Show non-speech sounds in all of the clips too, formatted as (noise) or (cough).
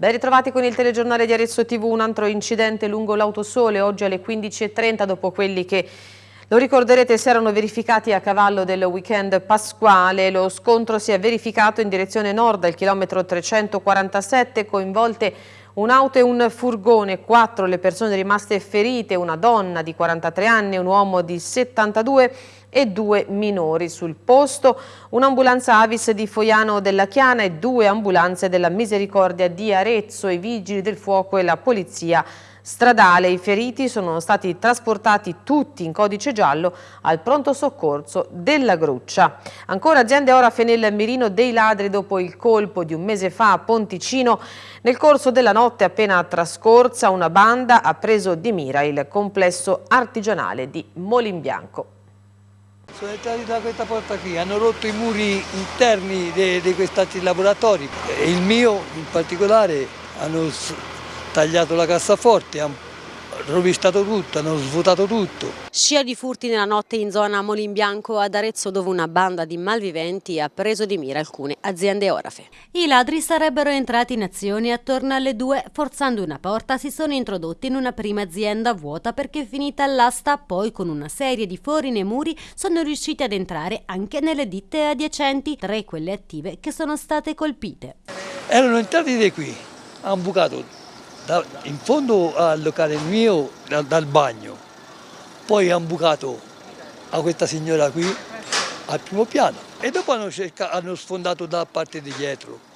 Ben ritrovati con il telegiornale di Arezzo TV, un altro incidente lungo l'autosole oggi alle 15.30 dopo quelli che lo ricorderete si erano verificati a cavallo del weekend pasquale. Lo scontro si è verificato in direzione nord al chilometro 347 coinvolte Un'auto e un furgone, quattro le persone rimaste ferite, una donna di 43 anni un uomo di 72 e due minori sul posto, un'ambulanza Avis di Foiano della Chiana e due ambulanze della Misericordia di Arezzo, i vigili del fuoco e la polizia stradale. I feriti sono stati trasportati tutti in codice giallo al pronto soccorso della Gruccia. Ancora aziende Orafe nel mirino dei ladri dopo il colpo di un mese fa a Ponticino. Nel corso della notte appena trascorsa una banda ha preso di mira il complesso artigianale di Molimbianco. Sono entrati da questa porta qui, hanno rotto i muri interni di questi laboratori il mio in particolare hanno tagliato la cassaforte, hanno rovistato tutto, hanno svuotato tutto. Scia di furti nella notte in zona Molimbianco ad Arezzo dove una banda di malviventi ha preso di mira alcune aziende orafe. I ladri sarebbero entrati in azione attorno alle due, forzando una porta si sono introdotti in una prima azienda vuota perché finita l'asta, poi con una serie di fori nei muri sono riusciti ad entrare anche nelle ditte adiacenti, tre quelle attive che sono state colpite. Erano entrati di qui, hanno bucato da, in fondo al locale mio dal, dal bagno, poi hanno bucato a questa signora qui al primo piano. E dopo hanno, cercato, hanno sfondato da parte di dietro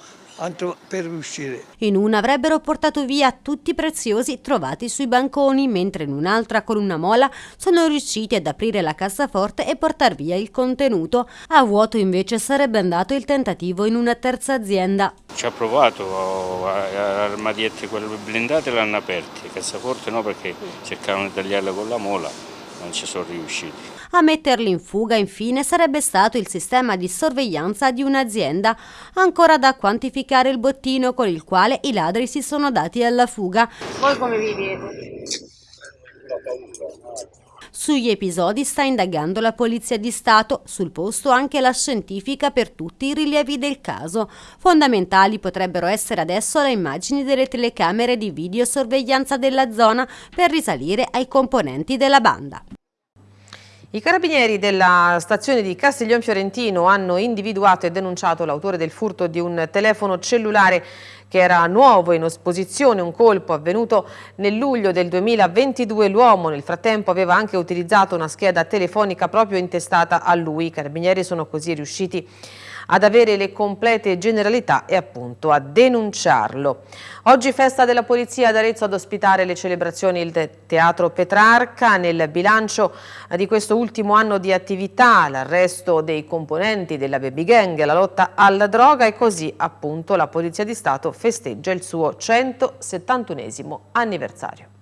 per uscire. In una avrebbero portato via tutti i preziosi trovati sui banconi, mentre in un'altra con una mola sono riusciti ad aprire la cassaforte e portare via il contenuto. A vuoto invece sarebbe andato il tentativo in una terza azienda. Ci ha provato, armadietti quelle blindate l'hanno aperti, cassaforte no perché cercavano di tagliarle con la mola, non ci sono riusciti. A metterli in fuga infine sarebbe stato il sistema di sorveglianza di un'azienda, ancora da quantificare il bottino con il quale i ladri si sono dati alla fuga. Voi come vivete? Sugli episodi sta indagando la Polizia di Stato, sul posto anche la scientifica per tutti i rilievi del caso. Fondamentali potrebbero essere adesso le immagini delle telecamere di videosorveglianza della zona per risalire ai componenti della banda. I carabinieri della stazione di Castiglion Fiorentino hanno individuato e denunciato l'autore del furto di un telefono cellulare che era nuovo in esposizione, un colpo avvenuto nel luglio del 2022. L'uomo nel frattempo aveva anche utilizzato una scheda telefonica proprio intestata a lui. I carabinieri sono così riusciti ad avere le complete generalità e appunto a denunciarlo. Oggi festa della Polizia ad Arezzo ad ospitare le celebrazioni il Teatro Petrarca. Nel bilancio di questo ultimo anno di attività, l'arresto dei componenti della baby gang, la lotta alla droga e così appunto la Polizia di Stato festeggia il suo 171 anniversario.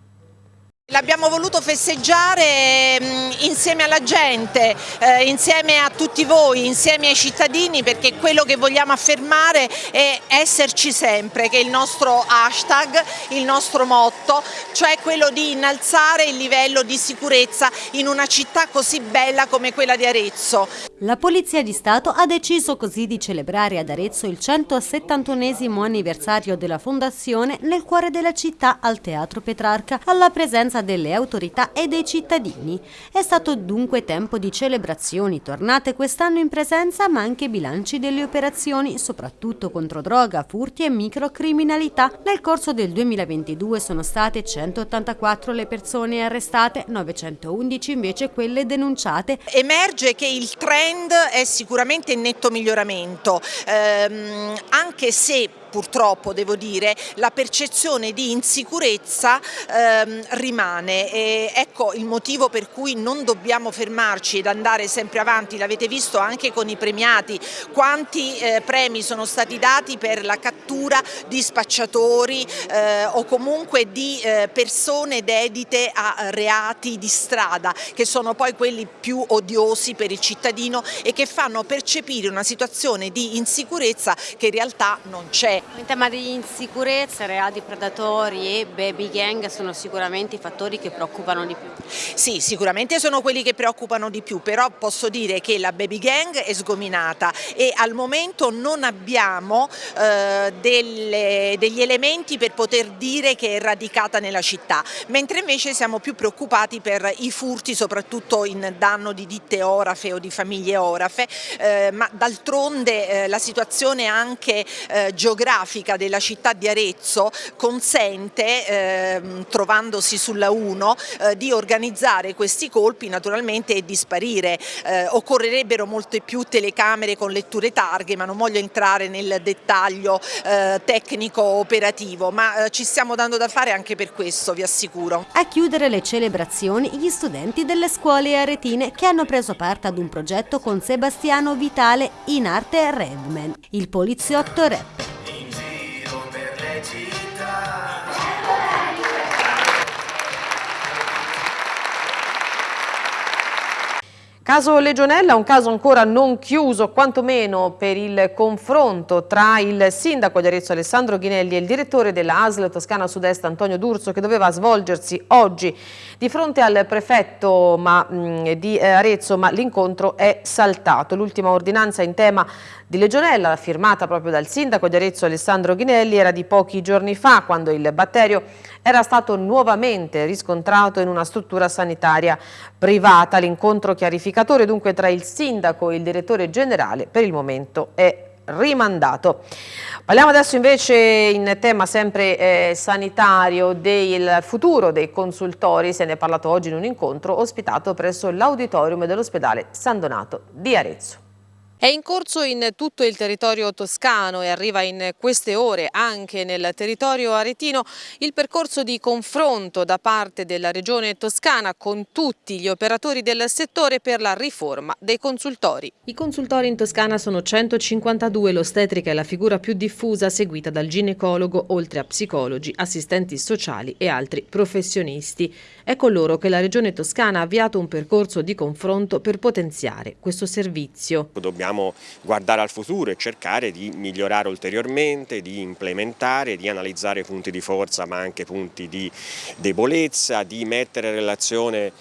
L'abbiamo voluto festeggiare mm, insieme alla gente, eh, insieme a tutti voi, insieme ai cittadini perché quello che vogliamo affermare è esserci sempre, che è il nostro hashtag, il nostro motto, cioè quello di innalzare il livello di sicurezza in una città così bella come quella di Arezzo. La Polizia di Stato ha deciso così di celebrare ad Arezzo il 171 anniversario della fondazione nel cuore della città al Teatro Petrarca alla presenza delle autorità e dei cittadini. È stato dunque tempo di celebrazioni tornate quest'anno in presenza ma anche bilanci delle operazioni, soprattutto contro droga, furti e microcriminalità. Nel corso del 2022 sono state 184 le persone arrestate, 911 invece quelle denunciate. Emerge che il trend è sicuramente in netto miglioramento, ehm, anche se purtroppo devo dire la percezione di insicurezza ehm, rimane. E ecco il motivo per cui non dobbiamo fermarci ed andare sempre avanti, l'avete visto anche con i premiati, quanti eh, premi sono stati dati per la cattura di spacciatori eh, o comunque di eh, persone dedite a reati di strada che sono poi quelli più odiosi per il cittadino e che fanno percepire una situazione di insicurezza che in realtà non c'è In tema di insicurezza, reati predatori e baby gang sono sicuramente i fattori che preoccupano di più. Sì, sicuramente sono quelli che preoccupano di più, però posso dire che la baby gang è sgominata e al momento non abbiamo eh, delle, degli elementi per poter dire che è radicata nella città, mentre invece siamo più preoccupati per i furti soprattutto in danno di ditte orafe o di famiglie orafe, eh, ma d'altronde eh, la situazione anche eh, geografica della città di Arezzo consente, ehm, trovandosi sulla 1, eh, di organizzare questi colpi naturalmente e di sparire. Eh, occorrerebbero molte più telecamere con letture targhe, ma non voglio entrare nel dettaglio eh, tecnico operativo, ma ci stiamo dando da fare anche per questo, vi assicuro. A chiudere le celebrazioni gli studenti delle scuole aretine che hanno preso parte ad un progetto con Sebastiano Vitale in arte Redman, il poliziotto rapper. Betty. Caso Legionella, un caso ancora non chiuso, quantomeno per il confronto tra il sindaco di Arezzo Alessandro Ghinelli e il direttore della ASL Toscana Sud-Est Antonio D'Urso che doveva svolgersi oggi di fronte al prefetto ma, mh, di eh, Arezzo, ma l'incontro è saltato. L'ultima ordinanza in tema di Legionella, firmata proprio dal sindaco di Arezzo Alessandro Ghinelli, era di pochi giorni fa quando il batterio era stato nuovamente riscontrato in una struttura sanitaria privata. L'incontro chiarificatore dunque tra il sindaco e il direttore generale per il momento è rimandato. Parliamo adesso invece in tema sempre eh, sanitario del futuro dei consultori, se ne è parlato oggi in un incontro ospitato presso l'auditorium dell'ospedale San Donato di Arezzo. È in corso in tutto il territorio toscano e arriva in queste ore anche nel territorio aretino il percorso di confronto da parte della regione toscana con tutti gli operatori del settore per la riforma dei consultori. I consultori in Toscana sono 152, l'ostetrica è la figura più diffusa seguita dal ginecologo oltre a psicologi, assistenti sociali e altri professionisti. È con loro che la regione toscana ha avviato un percorso di confronto per potenziare questo servizio. Dobbiamo dobbiamo guardare al futuro e cercare di migliorare ulteriormente, di implementare, di analizzare punti di forza ma anche punti di debolezza, di mettere in relazione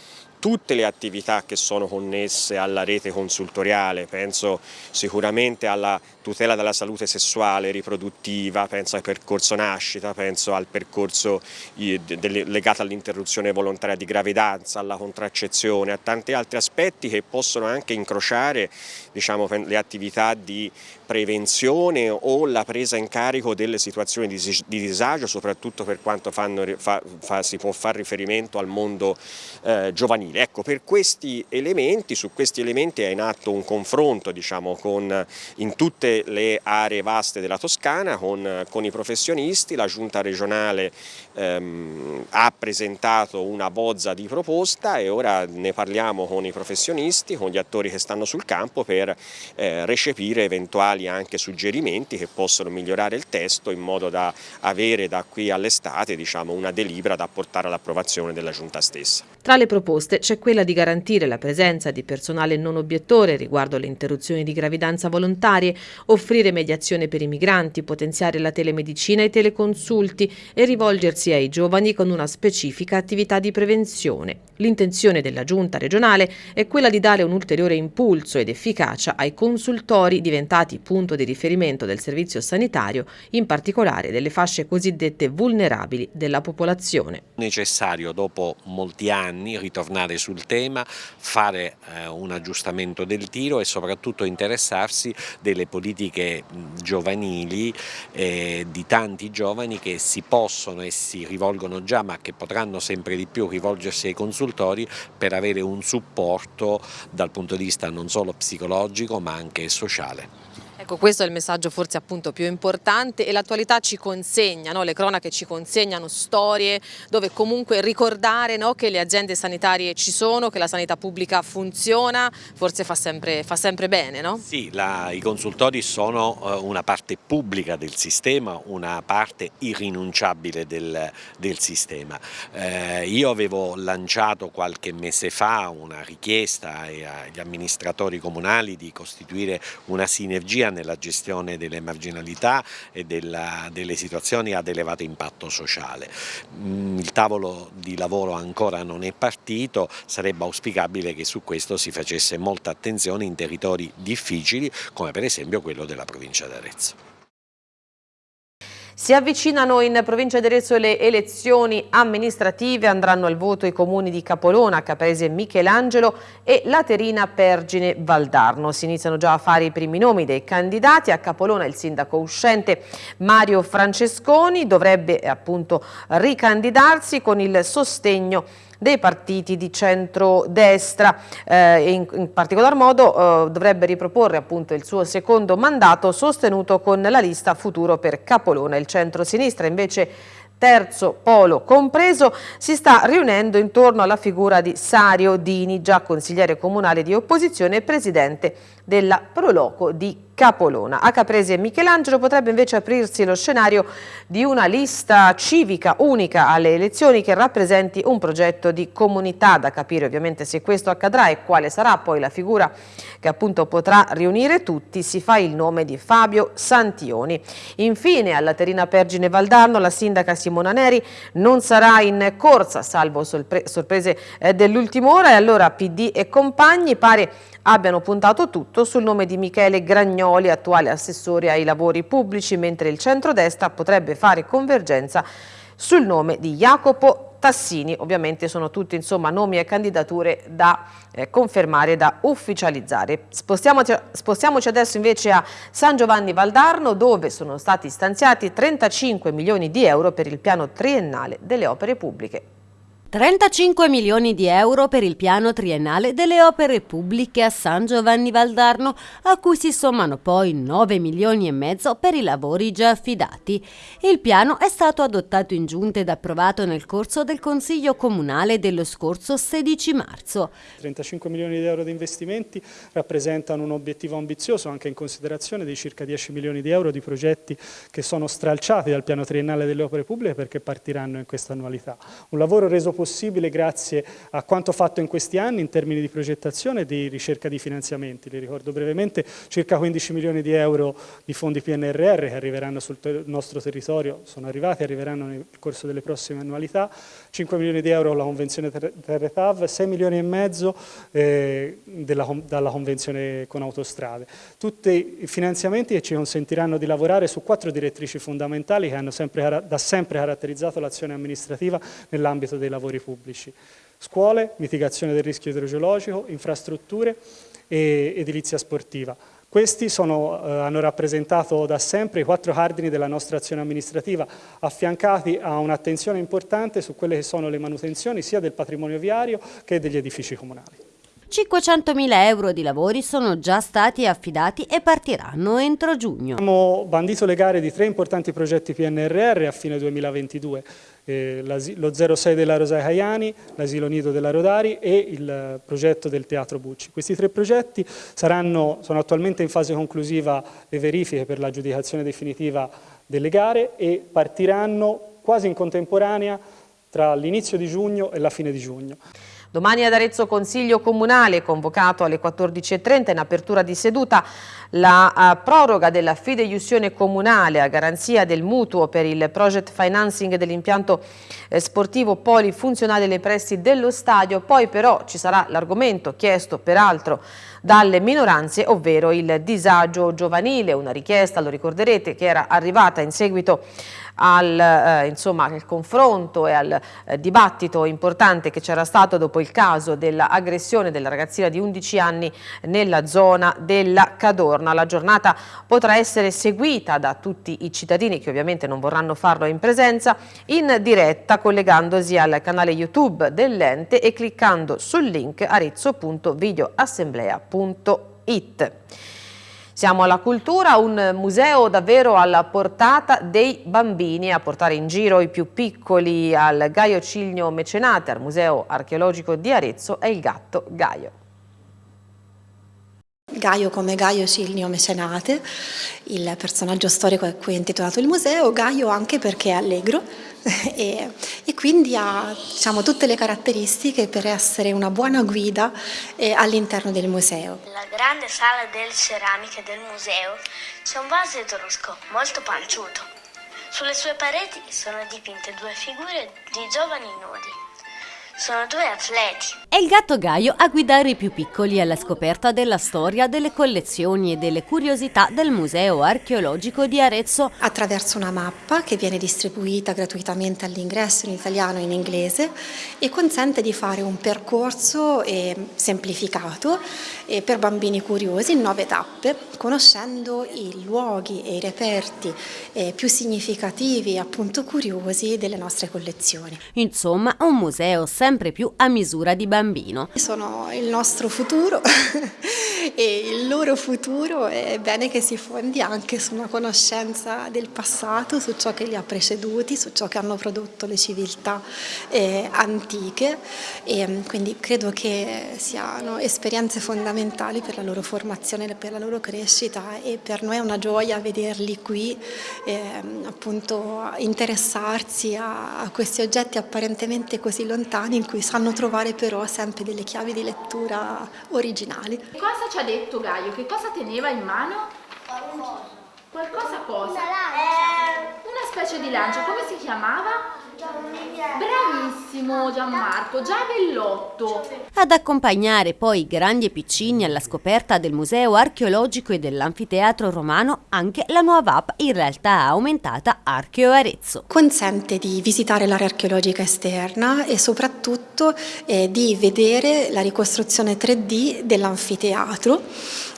tutte le attività che sono connesse alla rete consultoriale, penso sicuramente alla tutela della salute sessuale e riproduttiva, penso al percorso nascita, penso al percorso legato all'interruzione volontaria di gravidanza, alla contraccezione, a tanti altri aspetti che possono anche incrociare diciamo, le attività di prevenzione o la presa in carico delle situazioni di, disagio, soprattutto per quanto fanno, fa, fa, si può fare riferimento al mondo eh, giovanile. Ecco, per questi elementi, su questi elementi è in atto un confronto diciamo, con, in tutte le aree vaste della Toscana con, con i professionisti, la giunta regionale ehm, ha presentato una bozza di proposta e ora ne parliamo con i professionisti, con gli attori che stanno sul campo per eh, recepire eventuali anche suggerimenti che possono migliorare il testo in modo da avere da qui all'estate diciamo, una delibera da portare all'approvazione della giunta stessa. Tra le proposte c'è quella di garantire la presenza di personale non obiettore riguardo alle interruzioni di gravidanza volontarie, offrire mediazione per i migranti, potenziare la telemedicina e i teleconsulti e rivolgersi ai giovani con una specifica attività di prevenzione. L'intenzione della giunta regionale è quella di dare un ulteriore impulso ed efficacia ai consultori diventati punto di riferimento del servizio sanitario, in particolare delle fasce cosiddette vulnerabili della popolazione. Necessario dopo molti anni ritornare sul tema, fare eh, un aggiustamento del tiro e soprattutto interessarsi delle politiche giovanili eh, di tanti giovani che si possono e si rivolgono già ma che potranno sempre di più rivolgersi ai consultori per avere un supporto dal punto di vista non solo psicologico ma anche sociale. Ecco, questo è il messaggio forse appunto più importante e l'attualità ci consegna, no? le cronache ci consegnano storie dove comunque ricordare no? che le aziende sanitarie ci sono, che la sanità pubblica funziona, forse fa sempre, fa sempre bene, no? Sì, la, i consultori sono uh, una parte pubblica del sistema, una parte irrinunciabile del, del sistema. Eh, io avevo lanciato qualche mese fa una richiesta agli amministratori comunali di costituire una sinergia sia nella gestione delle marginalità e della, delle situazioni ad elevato impatto sociale. Mm, il tavolo di lavoro ancora non è partito, sarebbe auspicabile che su questo si facesse molta attenzione in territori difficili come per esempio quello della provincia di Arezzo. Si avvicinano in provincia di Arezzo le elezioni amministrative, andranno al voto i comuni di Capolona, Caprese Michelangelo e Laterina Pergine Valdarno. Si iniziano già a fare i primi nomi dei candidati, a Capolona il sindaco uscente Mario Francesconi dovrebbe appunto ricandidarsi con il sostegno dei partiti di centro-destra eh, in, in, particolar modo eh, dovrebbe riproporre appunto il suo secondo mandato sostenuto con la lista Futuro per Capolona. Il centro-sinistra invece terzo polo compreso, si sta riunendo intorno alla figura di Sario Dini, già consigliere comunale di opposizione e presidente della Proloco di Capolona. A Caprese e Michelangelo potrebbe invece aprirsi lo scenario di una lista civica unica alle elezioni che rappresenti un progetto di comunità, da capire ovviamente se questo accadrà e quale sarà poi la figura che appunto potrà riunire tutti, si fa il nome di Fabio Santioni. Infine alla Terina Pergine Valdarno la sindaca Simona Neri non sarà in corsa, salvo sorprese eh, dell'ultima ora e allora PD e compagni pare abbiano puntato tutto sul nome di Michele Gragnoli, attuale assessore ai lavori pubblici, mentre il centrodestra potrebbe fare convergenza sul nome di Jacopo Tassini. Ovviamente sono tutti insomma, nomi e candidature da eh, confermare, da ufficializzare. Spostiamoci, spostiamoci adesso invece a San Giovanni Valdarno dove sono stati stanziati 35 milioni di euro per il piano triennale delle opere pubbliche. 35 milioni di euro per il piano triennale delle opere pubbliche a San Giovanni Valdarno, a cui si sommano poi 9 milioni e mezzo per i lavori già affidati. Il piano è stato adottato in giunta ed approvato nel corso del Consiglio Comunale dello scorso 16 marzo. 35 milioni di euro di investimenti rappresentano un obiettivo ambizioso anche in considerazione dei circa 10 milioni di euro di progetti che sono stralciati dal piano triennale delle opere pubbliche perché partiranno in questa annualità. Un lavoro reso possibile grazie a quanto fatto in questi anni in termini di progettazione e di ricerca di finanziamenti. Li ricordo brevemente circa 15 milioni di euro di fondi PNRR che arriveranno sul nostro territorio, sono arrivati e arriveranno nel corso delle prossime annualità, 5 milioni di euro la convenzione Terre TAV, 6 milioni e mezzo eh, della, dalla convenzione con autostrade. Tutti i finanziamenti che ci consentiranno di lavorare su quattro direttrici fondamentali che hanno sempre, da sempre caratterizzato l'azione amministrativa nell'ambito dei lavori lavori pubblici. Scuole, mitigazione del rischio idrogeologico, infrastrutture e edilizia sportiva. Questi sono, eh, hanno rappresentato da sempre i quattro cardini della nostra azione amministrativa, affiancati a un'attenzione importante su quelle che sono le manutenzioni sia del patrimonio viario che degli edifici comunali. 500.000 euro di lavori sono già stati affidati e partiranno entro giugno. Abbiamo bandito le gare di tre importanti progetti PNRR a fine 2022, eh, lo 06 della Rosa Caiani, l'asilo nido della Rodari e il progetto del Teatro Bucci. Questi tre progetti saranno, sono attualmente in fase conclusiva le verifiche per l'aggiudicazione definitiva delle gare e partiranno quasi in contemporanea tra l'inizio di giugno e la fine di giugno. Domani ad Arezzo Consiglio Comunale, convocato alle 14.30 in apertura di seduta, la uh, proroga della fideiussione comunale a garanzia del mutuo per il project financing dell'impianto eh, sportivo polifunzionale nei pressi dello stadio. Poi però ci sarà l'argomento chiesto peraltro dalle minoranze, ovvero il disagio giovanile, una richiesta, lo ricorderete, che era arrivata in seguito al, eh, insomma, al confronto e al eh, dibattito importante che c'era stato dopo il caso dell'aggressione della ragazzina di 11 anni nella zona della Cadorna. La giornata potrà essere seguita da tutti i cittadini che ovviamente non vorranno farlo in presenza in diretta collegandosi al canale YouTube dell'ente e cliccando sul link arezzo.videoassemblea.it. Siamo alla cultura, un museo davvero alla portata dei bambini, a portare in giro i più piccoli al Gaio Cilnio Mecenate, al Museo Archeologico di Arezzo, è il gatto Gaio. Gaio come Gaio Cilnio Mecenate, il personaggio storico a cui è intitolato il museo, Gaio anche perché è allegro, e, e, quindi ha diciamo, tutte le caratteristiche per essere una buona guida eh, all'interno del museo. Nella grande sala delle ceramiche del museo c'è un vaso etrusco molto panciuto. Sulle sue pareti sono dipinte due figure di giovani nudi. Sono due atleti. È il gatto Gaio a guidare i più piccoli alla scoperta della storia, delle collezioni e delle curiosità del Museo Archeologico di Arezzo. Attraverso una mappa che viene distribuita gratuitamente all'ingresso in italiano e in inglese e consente di fare un percorso eh, semplificato eh, per bambini curiosi in nove tappe, conoscendo i luoghi e i reperti eh, più significativi e appunto curiosi delle nostre collezioni. Insomma, un museo sempre più a misura di bambino. Sono il nostro futuro (laughs) e il loro futuro è bene che si fondi anche su una conoscenza del passato, su ciò che li ha preceduti, su ciò che hanno prodotto le civiltà eh, antiche e mm, quindi credo che siano esperienze fondamentali per la loro formazione, per la loro crescita e per noi è una gioia vederli qui eh, appunto interessarsi a, a questi oggetti apparentemente così lontani in cui sanno trovare però sempre delle chiavi di lettura originali. Cosa ci ha detto Gaio? Che cosa teneva in mano? Qualcosa. Qualcosa cosa? Una lancia. Una specie di lancia, come si chiamava? Bravissimo Gianmarco, Giavellotto. Ad accompagnare poi i grandi e piccini alla scoperta del Museo Archeologico e dell'Anfiteatro Romano anche la nuova app in realtà aumentata Archeo Arezzo. Consente di visitare l'area archeologica esterna e soprattutto eh, di vedere la ricostruzione 3D dell'anfiteatro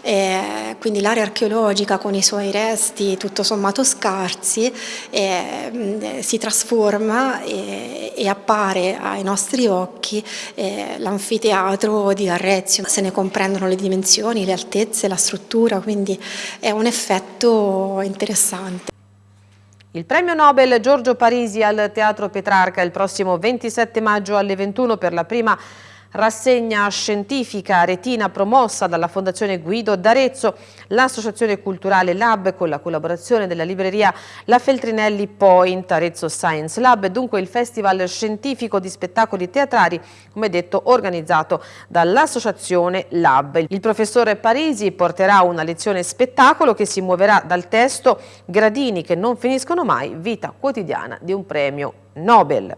eh, quindi l'area archeologica con i suoi resti tutto sommato scarsi eh, si trasforma e, e, appare ai nostri occhi eh, l'anfiteatro di Arrezio, se ne comprendono le dimensioni, le altezze, la struttura, quindi è un effetto interessante. Il premio Nobel Giorgio Parisi al Teatro Petrarca il prossimo 27 maggio alle 21 per la prima rassegna scientifica retina promossa dalla Fondazione Guido d'Arezzo, l'associazione culturale Lab con la collaborazione della libreria La Feltrinelli Point Arezzo Science Lab, dunque il festival scientifico di spettacoli teatrali, come detto, organizzato dall'associazione Lab. Il professore Parisi porterà una lezione spettacolo che si muoverà dal testo Gradini che non finiscono mai, vita quotidiana di un premio Nobel.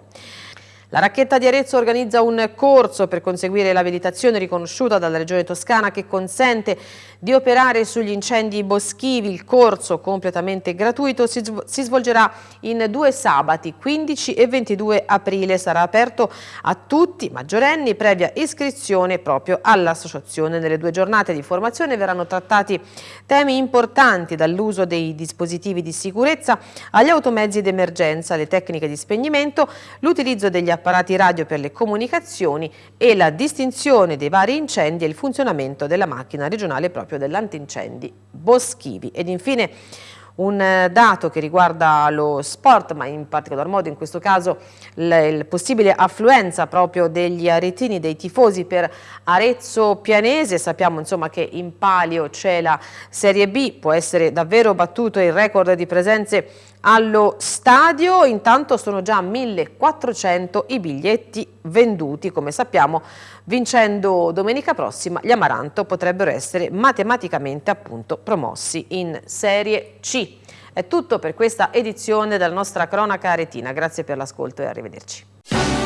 La racchetta di Arezzo organizza un corso per conseguire l'abilitazione riconosciuta dalla Regione Toscana che consente di operare sugli incendi boschivi. Il corso completamente gratuito si, svolgerà in due sabati, 15 e 22 aprile. Sarà aperto a tutti maggiorenni previa iscrizione proprio all'associazione. Nelle due giornate di formazione verranno trattati temi importanti dall'uso dei dispositivi di sicurezza agli automezzi d'emergenza, le tecniche di spegnimento, l'utilizzo degli apparati apparati radio per le comunicazioni e la distinzione dei vari incendi e il funzionamento della macchina regionale proprio dell'antincendi boschivi. Ed infine un eh, dato che riguarda lo sport, ma in particolar modo in questo caso la possibile affluenza proprio degli aretini, dei tifosi per Arezzo Pianese. Sappiamo insomma che in palio c'è la Serie B, può essere davvero battuto il record di presenze allo stadio, intanto sono già 1400 i biglietti venduti, come sappiamo vincendo domenica prossima gli Amaranto potrebbero essere matematicamente appunto promossi in Serie C. È tutto per questa edizione della nostra cronaca aretina, grazie per l'ascolto e arrivederci.